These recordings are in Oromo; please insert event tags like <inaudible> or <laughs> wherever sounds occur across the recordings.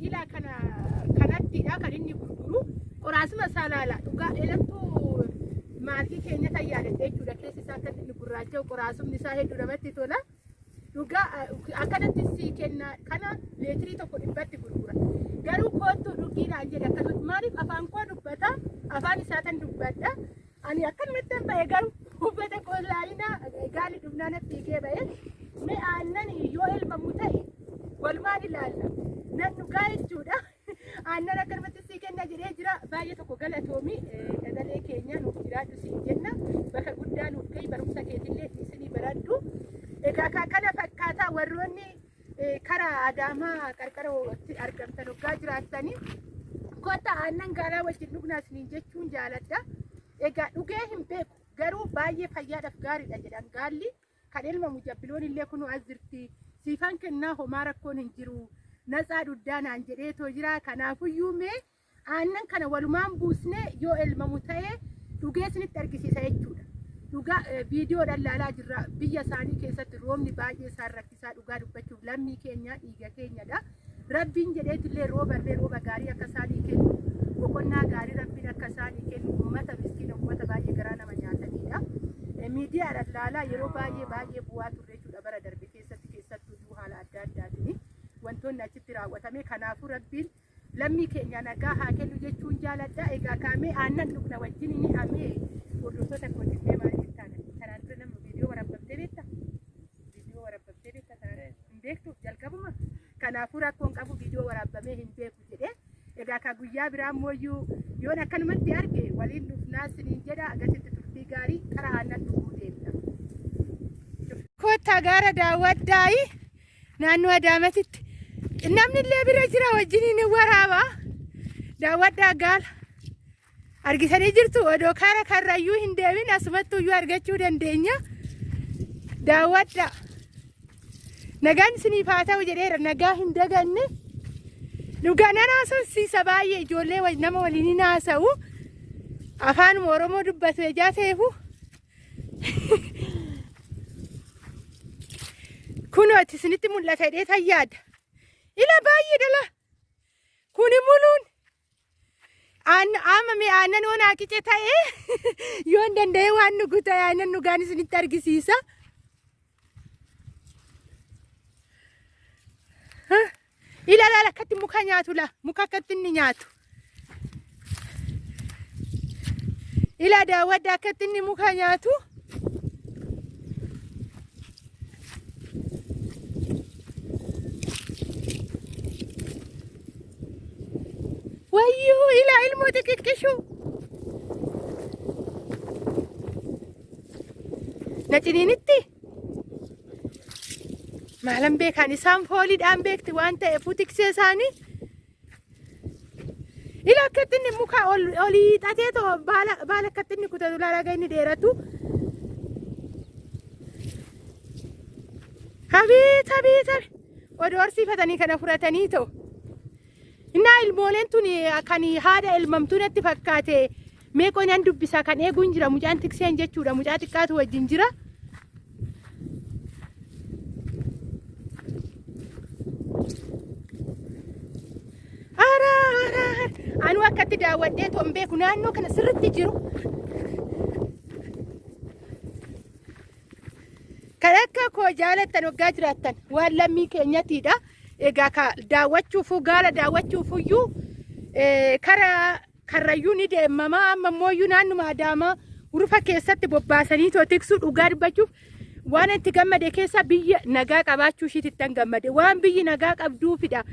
Ilaa kana kanattidha kan inni gurguru. Qoraasuma isaa laala. Dhugaa elattuu maatii keenya tayyaadha jechuudha. Keessi isaa akka inni gurraacha'u qoraasumni isaa hedduu namatti tola. Dhugaa akkanatti sii kenna kana leetirii tokko dhibbatti gurgura. Garuu koottuu dhugiidhaan jedhe akkasumas maaliif afaan koo dubbata afaan isaa tan dubbadha. Ani akkanumatti ba'e garuu uffata koolaayinaa gaali dhumnaa natti hiikee ba'e. Mee aannan yoo elmamu ta'e walumaan ilaalla. Nan dhugaa jechuudha. Aannan akkanumatti sii kenna jedhee jira. Baay'ee tokko galatoomi. Dagalee keenya nuuf jiraadhu siin jenna. Bakka guddaa nuuf gahi barumsa keetillee isinii baradhu. Egaa kana fakkaataa warroonni karaa Adaamaa qarqaratti argamtan hoggaa jiraattanii kottaa aannan gaalaa wajjin dhugnaa isiniin jechuun jaaladha. Egaa dhugee hin beeku garuu baay'ee fayyaadhaaf gaariidha jedhan gaalli kan elmamu jabbiloon illee kunuu as jirti. Siifan kennaa homaa rakkoon hin jiru. Natsaa duddaa naan jedheetoo jira. Kanaafuyyuu mee aannan kana walumaan buusnee yoo elmamu ta'ee dhugee isinitti argisiisa jechuudha. Dhugaa viidiyoodhaan ilaalaa jirra. Biyya isaanii keessatti roobni baay'ee isaan rakkisaa dhugaa dubbachuuf lammii keenya dhiiga keenyadha. Rabbiin jedheetillee rooballee rooba gaarii akka isaanii kennu boqonnaa gaarii rabbiin akka isaanii kennu uummata miskiina uummata baay'ee garaa nama nyaatanidha. Miidiyaadhaan ilaalaa yeroo baay'ee baay'ee bu'aa turre jechuudha bara darbe keessatti keessattuu haala adda addaatiin wantoonni achitti raawwatame kanaafuu rabbiin lammii keenya nagaa haa kennu jechuun jaaladha. Egaa kaamee aannan dhugna wajjin inni amee hordoftoota kootiillee maal jettaan kanaan dura nama viidiyoo waraabamtee beekta? Viidiyoo waraabamtee beekta kanaan hin beektu jalqabuma. Kanaafuu rakkoon qabu viidiyoo waraabamee hin beeku jedhee egaa ka guyyaa biraa mooyyuu yoon akkanumatti arge waliin dhufnaa siniin jedha. Agasitti turtii gaarii karaa aannan dhuguu deemna. Kottaa gaara daawwaddaayi naannoo Adaamatitti. Namni illee bira jira wajjin waraaba daawwaddaa gaala. argisanii jirtu odoo karaa karrayyuu hin deemin asumattuyyuu argachuu dandeenya. Daawwadha nagaan isiniif haa ta'u jedheera nagaa hin daganne. Dhugaa nan haasofsiisa baay'ee ijoollee nama waliin hin haasa'u. Afaanuma oromoo dubbatu ejaa ta'eefu <laughs> kunooti isinitti mul'ata jedhee tayyaada ila baay'ee dhala. Kuni muluun. Amma mee aannan waan haaqice ta'ee? <laughs> Yoo hin danda'e waan nugu ta'e aannan dhugaan isinitti argisiisa. Ila laala akkatti muka nyaatu la muka akkatti inni nyaatu. Ila daawwadda akkatti inni muka nyaatu. wayyuu ilaa ilmoo xixiqqishu na ciniinitti maalan beekan isaan fooliidhaan beekti waan ta'eefu tiksee isaanii ila akkatti inni muka olii xatee too baala akkatti inni kutatu laalaga inni dheeratu habiit habiit odoo horsiifatanii kana fudhatanii ta'u Innaa ilmooleen tun kan haadha elmamtuu natti fakkaate meeqoo nan dubbisa kan eeguun jira mucaan tikseen jechuudha mucaa xiqqaatu wajjin jira. Akkatti daawwadhee toon beeku naannoo kana sirriitti jiru. Kan akka koo jaalattan waggaa jiraattan waan lammii keenyatiidha. egaa ka daawwachuufu gaala daawwachuufuyyuu karaa karrayyuu ni deemama amma immoo naannuma adaamaa urufa keessatti bobbaasanii tiksuu dhugaa dubbachuuf waan itti gammade keessa biyya nagaa qabaachuu ishiitti gammade waan biyyi nagaa qabduufidha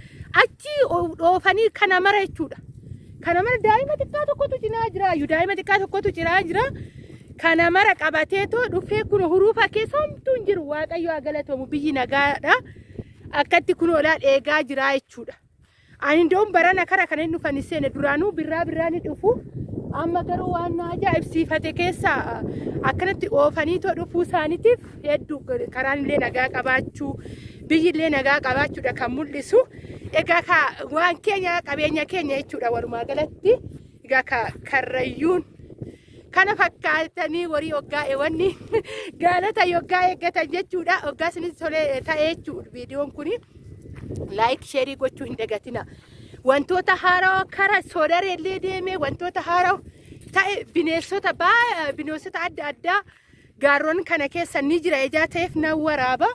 achi dhoofanii kana mara jechuudha kana mara daa'ima xiqqaa tokkotu cinaa jira daa'ima xiqqaa tokkotu cinaa jira kana mara qabatee too dhufee kun urufa keessa homtuu hin jiru waaqayyo haa galatomu biyyi nagaadha. akkatti kun olaa dheegaa jira jechuudha. Ani iddoo barana kara kan inni dhufan seene duraanuu birraa birraa ni dhufu. Amma garuu waan na ajaa'ibsiifate keessa akkanatti oofanii too dhufuu isaaniitiif hedduu karaan illee nagaa qabaachuu biyyi illee nagaa qabaachuudha kan mul'isu. Egaa waan keenya qabeenya keenya jechuudha walumaa galatti. Egaa karrayyuun kana fakkaatanii warii hoggaa ewanni <laughs> gaalota hoggaa eeggatan jechuudha. Hoggaa isinis tolee ta'ee jechuudha viidiyoon kuni. laayik sheerii gochuu hin dagatina. Wantoota haaraa kara soodareellee deemee wantoota haaraa ta'e bineensota baa bineensota adda addaa gaarroon kana keessa ni jira ijaa ta'eef nan waraaba.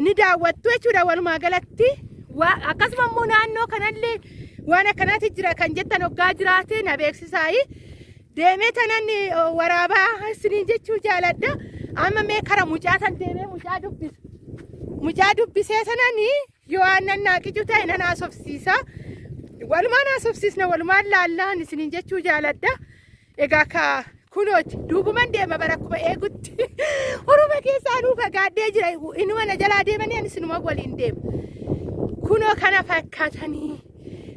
Ni daawwattu jechuudha walumaa galatti. Akkasuma immoo naannoo kanallee waan akkanaati jira kan jettan hoggaa jiraate na beeksisaayi. Deemee tanan waraabaa isiniin jechuu jaaladha. Amma mee kara mucaa tan deemee mucaa dubbisa. Mucaa dubbisee sanani yoo aannan naaqicu ta'e nan haasofsiisa. Walumaan haasofsiisna walumaan laallaan isiniin jechuu jaaladha. Egaa ka kunooti duubuman deema bara akkuma eegutti. <laughs> Oroma keessaa nuu fagaadhee jira. Inuma na jalaa deemanii anis inuma waliin deema. Kunoo kana fakkaatanii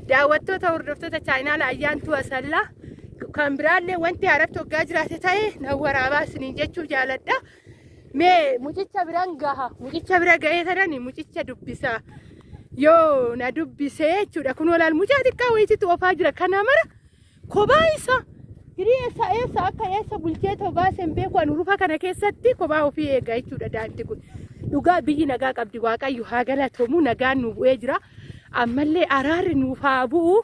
daawwattoota hordoftoota chaayinaala ayyaantuu asallaa kan biraallee wanti haaratti hoggaa jiraate ta'e nan waraabaa isiniin jechuu jaaladha. Mee mucicha biran gaha mucicha bira ga'ee tanani mucicha dubbisaa. Yoo na dubbisee jechuudha kunoo laal mucaa xiqqaa wayititti oofaa jira kana mara kophaa isa. Hirii eessa eessa akka eessa bulchee tobaas hin beeku ani rufa kana keessatti kophaa ofii eega jechuudha daanti kun. Dhugaa biyyi nagaa qabdi waaqayyo haa galatoomu nagaan nu bu'ee jira. Ammallee araarri nuuf haa bu'u.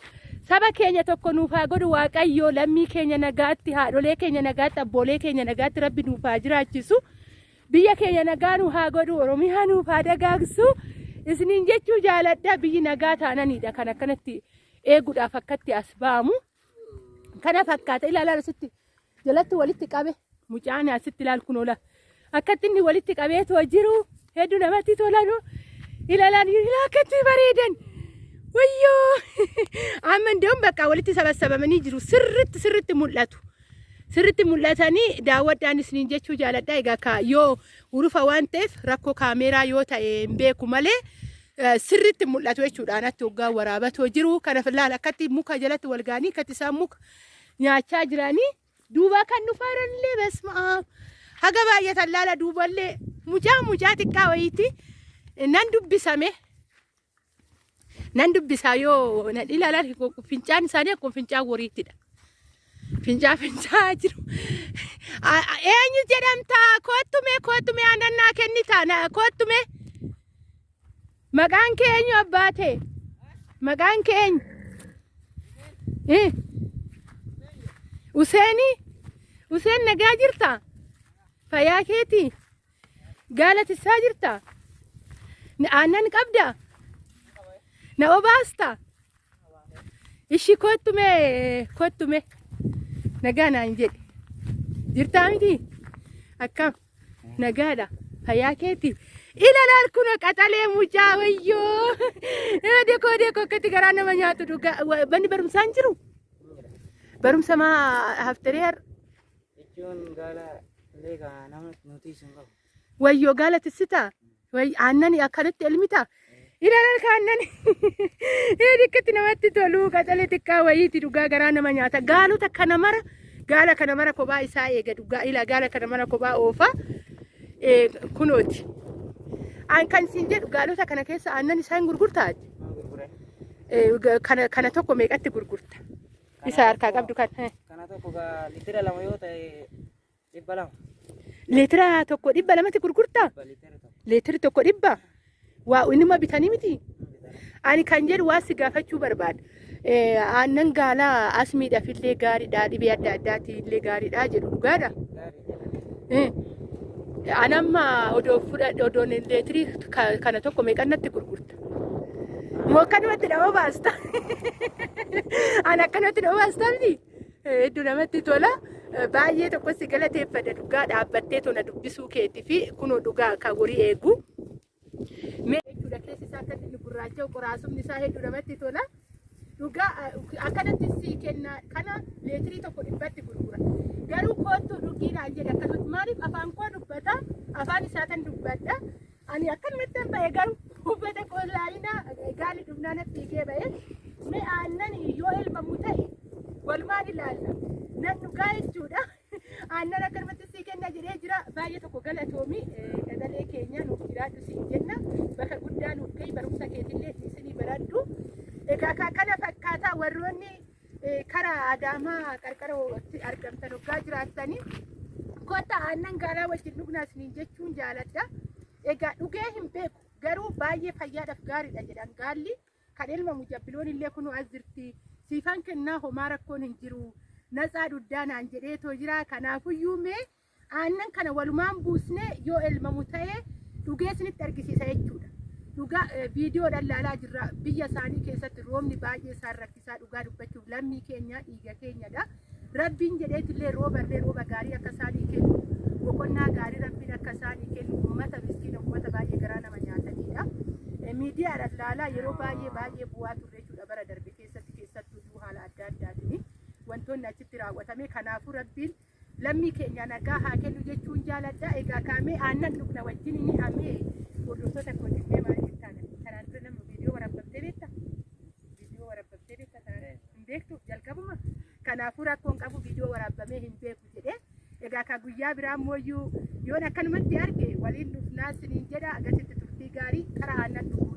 Saba keenya tokko nuuf haa godhu waaqayyo lammii keenya nagaatti haadholee keenya nagaatti abboolee keenya nagaatti rabbi nuuf haa jiraachisu. Biyya keenya nagaa nu haa godhu oromiyaa nuuf haa dagaagsu. Isiniin jechuu jaaladha biyyi nagaa taananidha kan akkanatti eeguudhaaf akkatti as ba'amu. kana fakkaata ilaalaan asitti jalatti walitti qabe mucaan asitti ilaal kun oola akkatti inni walitti qabeetoo jiru hedduu namatti tolanu ilaalaan ilaa akkatti bareedan wayyoo amma indeemuun bakka walitti sabasabamanii jiru sirriitti sirriitti mul'atu. Sirritti mul'atanii daawwadhaan isiniin jechuu jaaladha. Egaa yoo urufa waan ta'eef rakkoo kaameeraa yoo ta'e hin beeku malee sirriitti mul'atu jechuudha. Anatti hoggaa waraabatoo jiru. Kanaaf ilaala akkatti muka jalatti wal ga'anii akkatti isaan muka nyaachaa jiranii duuba kan dhufaaranillee besmaa haga baay'atan laala duuballee mucaa mucaa xiqqaa wayiiti nan dubbisame nan dubbisaa yoo nan ilaalan fincaan isaanii akkuma fincaan woriittidha. Fincaa fincaa <laughs> jiru. Eenyu jedhamta kottume kottume aannan kennita na- kottume. Maqaan kee eenyu abbaa ta'e? Maqaan kee eenyu? Eh. Useenii? Useen nagaa jirta? Fayyaa keeti? Gaalatissaa jirta? Na- Aannan qabda? Na obaasta? Ishi kottume kottume. Nagaa naan jedhe. Jirtaa miti? Akkam? Nagaadha. Fayyaa keeti? Ilaalaal kun qaxalee mucaa wayyoo. Deekoo deekoo akkatti garaa nama nyaatu dhugaa. Manni barumsaan jiru? Barumsa maa haftaree har? jechuun gaala Wayyoo gaala tissitaa? Way aannan akkanatti elmitaa? Ilaalaal ka aannan. Dhikkatti namatti tolu qaxalee xiqqaa wayiiti dhugaa garaa nama nyaata. Gaalota kana mara gaala kana mara kophaa isaa eega dhugaa ila gaala kana mara kophaa oofa. Eh, Kunooti. Kan siin jedhu gaalota kana keessa aannan isaa hin gurgurtaa? Kana tokko meeqatti gurgurta? Isa harkaa qabdu kan. Kana tokko litira lama yoo ta'e dhibba lama. Leetira tokko dhibba lamatti gurgurtaa? Litira tokko. Dhibba? Waa inuma bitanii miti? Ani kan jedhu waa si gaafachuu barbaada. Aannan gaalaa as miidhafillee gaariidha dhibee adda addaati illee gaariidha jedhu dhugaadha. Anamma odoo fudhadhe odoon leetirii ka- kana tokko meeqannatti gurgurta? Moo akkanumatti nama baasta? <laughs> Ani akkanumatti nama baasta miti? Hedduu namatti tola. Baay'ee tokko si galateeffadha dhugaa dhaabbattee tona dubbisuu keetii fi kunoo dhugaa kan horii eegu. Mee jechuudha keessi isaa akka inni gurraacha'u qoraasumni isaa hedduu namatti tola. Dhugaa akkanatti si kenna kana leetirii tokko dhibbatti gurgura. Garuu koottuu dhugiidhaan jedhe akkasumatti maaliif afaan koo dubbata afaan isaa tan dubbadha. Ani akkanumatti hin ba'e garuu uffata qollaayina gaali dhumnaan fiigee ba'e. Mee aannan yoo elmamu ta'e walumaan ilaalla. Nan dhugaa jechuudha. Aannan akkanumatti sii kenna jedhee jira. Baay'ee tokko galatoomi dagalee keenya nuuf jiraadhu siin jenna. Bakka guddaa nuuf gahi barumsa keetillee isinii baradhu. Egaa ka- kana fakkaataa warroonni eh, karaa adaamaa qarqara walitti argamtan hoggaa jiraattanii kottaa aannan gaalaa wajjin dhugnaa isiniin jechuun jaaladha. Egaa dhugee hin beeku. Garuu baay'ee fayyaadhaaf gaariidha jedhan gaalli. Kan ilma mujabbiloon illee kunu as jirti. Siifan kennaa homaa rakkoon hin jiru natsaa duddaa naan jedhee too jira kanaafuyyuu mee aannan kana walumaan buusnee yoo elmamu ta'ee dhugee isinitti argisiisa jechuudha. Dhugaa viidiyoo ilaalaa jirra biyya isaanii keessatti roobni baay'ee isaan rakkisaa dhugaa dubbachuuf lammii keenya dhiiga keenyadha. Rabbiin jedheetillee rooballee rooba gaarii akka isaanii kennu boqonnaa gaarii rabbiin akka isaanii kennu uummata miskiina uummata baay'ee garaa nama nyaatanidha. Miidiyaadhaan ilaalaa yeroo baay'ee baay'ee bu'aa turre jechuudha bara darbe keessatti keessattuu haala adda addaatiin wantoonni achitti raawwatame kanaafuu rabbiin lammii keenya nagaa haa kennu jechuun jaaladha. Egaa kaamee aannan dhugna wajjin inni hamee hordoftoota kootiillee maal jettaan kanaan dura nama viidiyoo waraabamtee beekta? Viidiyoo waraabamtee beekta hin beektu jalqabuma. Kanaafuu rakkoon qabu viidiyoo waraabamee hin beeku jedhee. Egaa ka guyyaa biraa immoo yoon akkanumatti arge waliin dhufnaa siniin jedha agasitti turtii gaarii karaa aannan dhugu.